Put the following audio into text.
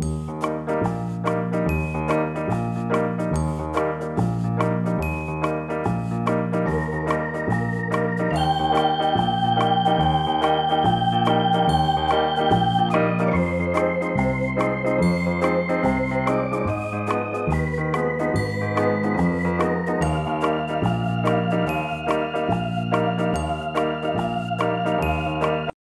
Música